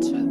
natural.